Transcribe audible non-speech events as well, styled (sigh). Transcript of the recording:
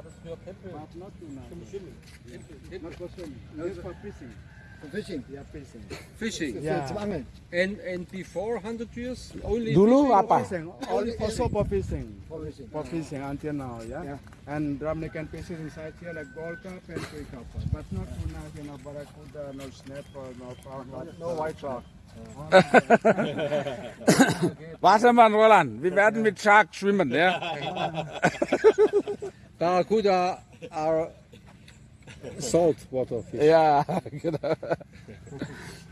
früher Tempel But not tuna. zum Schwimmen. Tempel, Not for swimming. No, it's for fishing. Fishing. Yeah, fishing. Fishing. Yeah. Zum Angeln. And and before 100 years only Dulu fishing apa? Fishing. Only also for fishing. For fishing. For fishing until now, yeah. Yeah. And Dominican fishes inside here like gold cup and three cup, but not tuna, you know, barracuda, no snapper, no pound, no white shark. (laughs) Wassermann Roland, wir werden mit Shark schwimmen, ja? (laughs) Barracuda are our salt water fish. Genau. (laughs) (laughs)